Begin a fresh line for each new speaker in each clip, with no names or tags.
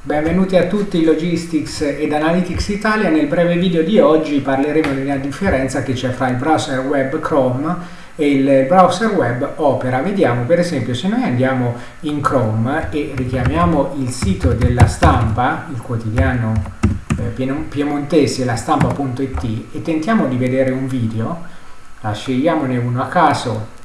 Benvenuti a tutti Logistics ed Analytics Italia. Nel breve video di oggi parleremo della differenza che c'è fra il browser web Chrome e il browser web Opera. Vediamo per esempio se noi andiamo in Chrome e richiamiamo il sito della stampa, il quotidiano eh, piemontese, la stampa.it e tentiamo di vedere un video, scegliamone uno a caso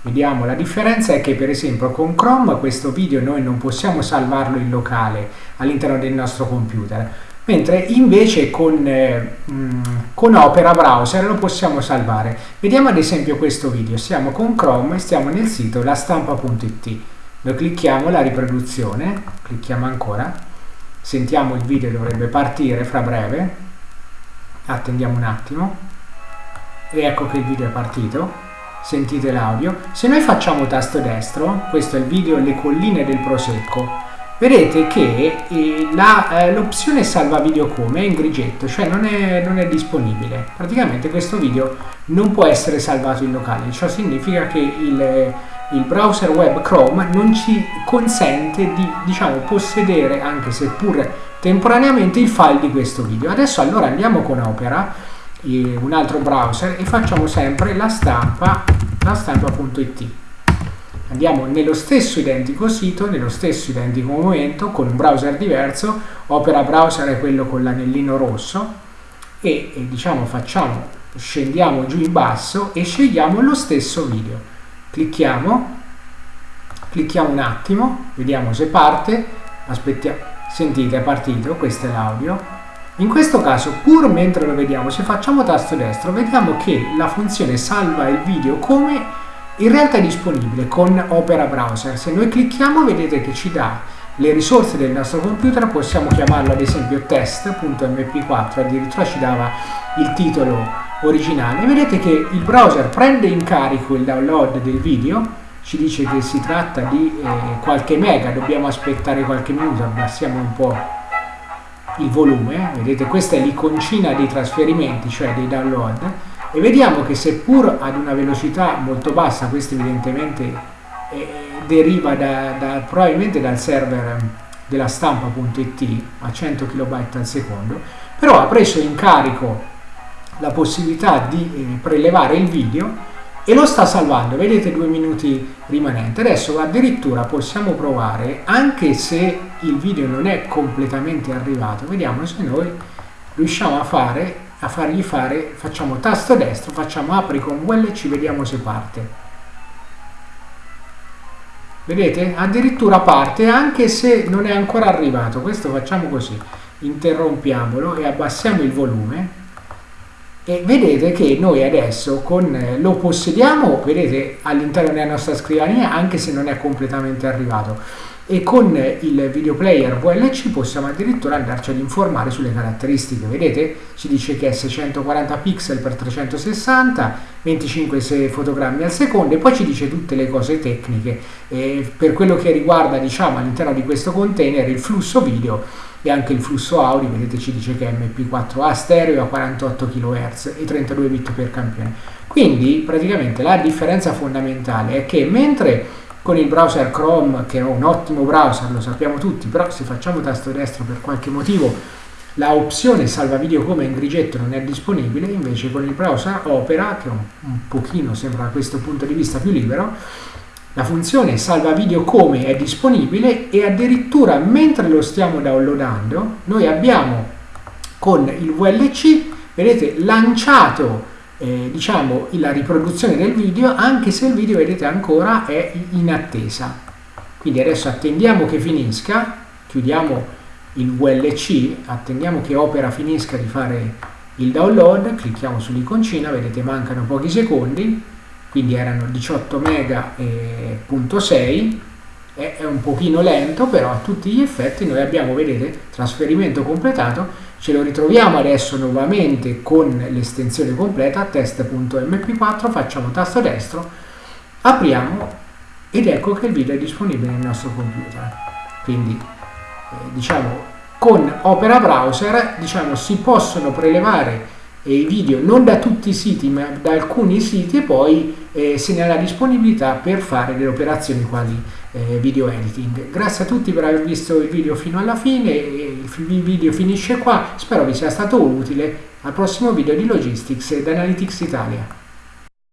Vediamo, la differenza è che per esempio con Chrome questo video noi non possiamo salvarlo in locale all'interno del nostro computer, mentre invece con, eh, con Opera Browser lo possiamo salvare. Vediamo ad esempio questo video, siamo con Chrome e stiamo nel sito lastampa.it. Noi clicchiamo la riproduzione, clicchiamo ancora, sentiamo il video dovrebbe partire fra breve, attendiamo un attimo. E ecco che il video è partito sentite l'audio. Se noi facciamo tasto destro, questo è il video Le colline del Prosecco, vedete che eh, eh, l'opzione salva video come è in grigetto, cioè non è, non è, disponibile. Praticamente questo video non può essere salvato in locale, ciò significa che il, il browser web Chrome non ci consente di diciamo, possedere, anche seppur temporaneamente, il file di questo video. Adesso allora andiamo con Opera un altro browser e facciamo sempre la stampa la stampa.it andiamo nello stesso identico sito nello stesso identico momento con un browser diverso. Opera Browser è quello con l'anellino rosso. E, e diciamo facciamo scendiamo giù in basso e scegliamo lo stesso video. Clicchiamo clicchiamo un attimo vediamo se parte. Aspettiamo sentite è partito questo è l'audio in questo caso, pur mentre lo vediamo, se facciamo tasto destro, vediamo che la funzione salva il video come in realtà è disponibile con Opera Browser. Se noi clicchiamo vedete che ci dà le risorse del nostro computer, possiamo chiamarlo ad esempio test.mp4, addirittura ci dava il titolo originale. Vedete che il browser prende in carico il download del video, ci dice che si tratta di eh, qualche mega, dobbiamo aspettare qualche minuto, abbassiamo un po' il volume, vedete questa è l'iconcina dei trasferimenti, cioè dei download, e vediamo che seppur ad una velocità molto bassa, questo evidentemente eh, deriva da, da, probabilmente dal server della stampa.it a 100 kB al secondo, però ha preso in carico la possibilità di eh, prelevare il video e lo sta salvando, vedete due minuti rimanenti. Adesso addirittura possiamo provare, anche se il video non è completamente arrivato, vediamo se noi riusciamo a fare, a fargli fare, facciamo tasto destro, facciamo apri con VLC, vediamo se parte. Vedete? Addirittura parte anche se non è ancora arrivato. Questo facciamo così. Interrompiamolo e abbassiamo il volume e vedete che noi adesso con, eh, lo possediamo, vedete, all'interno della nostra scrivania anche se non è completamente arrivato. E con il video player VLC possiamo addirittura andarci ad informare sulle caratteristiche. Vedete? Ci dice che è 640 pixel per 360 25 fotogrammi al secondo e poi ci dice tutte le cose tecniche. E per quello che riguarda diciamo all'interno di questo container il flusso video e anche il flusso audio, vedete ci dice che è MP4A stereo a 48 kHz e 32 bit per campione. Quindi praticamente la differenza fondamentale è che mentre con il browser Chrome, che è un ottimo browser, lo sappiamo tutti, però se facciamo tasto destro per qualche motivo la opzione salva video come in grigetto non è disponibile, invece con il browser Opera, che un, un pochino sembra da questo punto di vista più libero, la funzione salva video come è disponibile e addirittura mentre lo stiamo downloadando noi abbiamo con il VLC vedete lanciato eh, diciamo la riproduzione del video anche se il video vedete ancora è in attesa. Quindi adesso attendiamo che finisca chiudiamo il VLC attendiamo che Opera finisca di fare il download clicchiamo sull'iconcina vedete mancano pochi secondi quindi erano 18 mega e punto 6 è un pochino lento però a tutti gli effetti noi abbiamo vedete trasferimento completato ce lo ritroviamo adesso nuovamente con l'estensione completa test.mp4 facciamo tasto destro apriamo ed ecco che il video è disponibile nel nostro computer. Quindi eh, diciamo con Opera Browser diciamo si possono prelevare i video non da tutti i siti ma da alcuni siti e poi eh, se ne ha la disponibilità per fare le operazioni quali eh, video editing. Grazie a tutti per aver visto il video fino alla fine, il video finisce qua, spero vi sia stato utile. Al prossimo video di Logistics ed Analytics Italia.